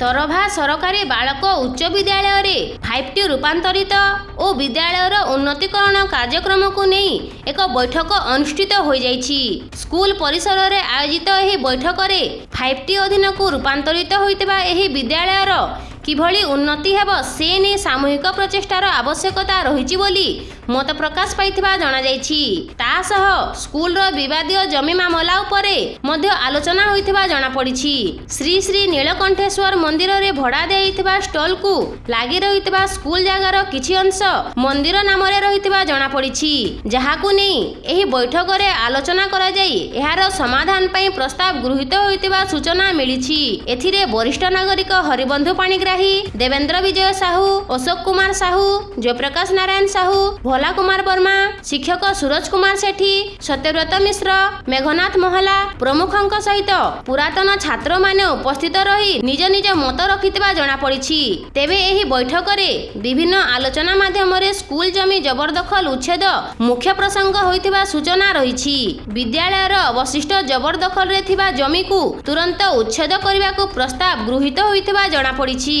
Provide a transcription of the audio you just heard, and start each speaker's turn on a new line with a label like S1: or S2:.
S1: ତରଭା ସରକାରୀ ବାଳକ ଉଚ୍ଚ ବିଦ୍ୟାଳୟରେ ଫାଇଭ୍ ଟି ରୂପାନ୍ତରିତ ଓ ବିଦ୍ୟାଳୟର ଉନ୍ନତିକରଣ କାର୍ଯ୍ୟକ୍ରମକୁ ନେଇ ଏକ ବୈଠକ ଅନୁଷ୍ଠିତ ହୋଇଯାଇଛି। ସ୍କୁଲ ପରିସରରେ ଆୟୋଜିତ ଏହି ବୈଠକରେ ଫାଇଭ୍ ଟି ଅଧୀନକୁ ରୂପାନ୍ତରିତ ହୋଇଥିବା ଏହି ବିଦ୍ୟାଳୟର କିଭଳି ଉନ୍ନତି ହେବ ସେ ନେଇ ସାମୂହିକ ପ୍ରଚେଷ୍ଟାର ଆବଶ୍ୟକତା ରହିଛି ବୋଲି ମତ ପ୍ରକାଶ ପାଇଥିବା ଜଣାଯାଇଛି। ତା ସହ ସ୍କୁଲର ବିବାଦୀୟ ଜମି ମାମଲା ଉପରେ ମଧ୍ୟ ଆଲୋଚନା ହୋଇଥିବା ଜଣାପଡ଼ିଛି। ଶ୍ରୀ ଶ୍ରୀ ନୀଳକଣ୍ଠେଶ୍ୱର ମନ୍ଦିରରେ ଭଡ଼ା ଦେଇଥିବା ଷ୍ଟଲକୁ ଲାଗି ରହିଥିବା ସ୍କୁଲ ଜାଗାର କିଛି ଅଂଶ ମନ୍ଦିର ନାମରେ ରହିଥିବା ଜଣାପଡ଼ିଛି। ଯାହାକୁ ନେଇ ଏହି ବୈଠକରେ ଆଲୋଚନା କରାଯାଇ ଏହାର ସମାଧାନ ପାଇଁ ପ୍ରସ୍ତାବ ଗୃହୀତ ହୋଇଥିବା ସୂଚନା ମିଳିଛି ଏଥିରେ ବରିଷ୍ଠ ନାଗରିକ ହରିବନ୍ଧୁ ପାଣିଗ୍ରାହୀ ଦେବେନ୍ଦ୍ର ବିଜୟ ସାହୁ ଅଶୋକ କୁମାର ସାହୁ ଜୟପ୍ରକାଶ ନାରାୟଣ ସାହୁ ଭୋଲା କୁମାର ବର୍ମା ଶିକ୍ଷକ ସୁରଜ କୁମାର ସେଠୀ ସତ୍ୟବ୍ରତ ମିଶ୍ର ମେଘନାଥ ମହଲା ପ୍ରମୁଖଙ୍କ ସହିତ ପୁରାତନ ଛାତ୍ରମାନେ ଉପସ୍ଥିତ ରହି ନିଜ ନିଜ ମତ ରଖିଥିବା ଜଣାପଡ଼ିଛି। ତେବେ ଏହି ବୈଠକରେ ବିଭିନ୍ନ ଆଲୋଚନା ମାଧ୍ୟମରେ ସ୍କୁଲ ଜମି ଜବରଦଖଲ ଉଚ୍ଛେଦ ମୁଖ୍ୟ ପ୍ରସଙ୍ଗ ହୋଇଥିବା ସୂଚନା ରହିଛି। ବିଦ୍ୟାଳୟର ଅବଶିଷ୍ଟ ଜବରଦଖଲରେ ଥିବା ଜମିକୁ ତୁରନ୍ତ ଉଚ୍ଛେଦ କରିବାକୁ ପ୍ରସ୍ତାବ ଗୃହୀତ ହୋଇଥିବା ଜଣାପଡ଼ିଛି।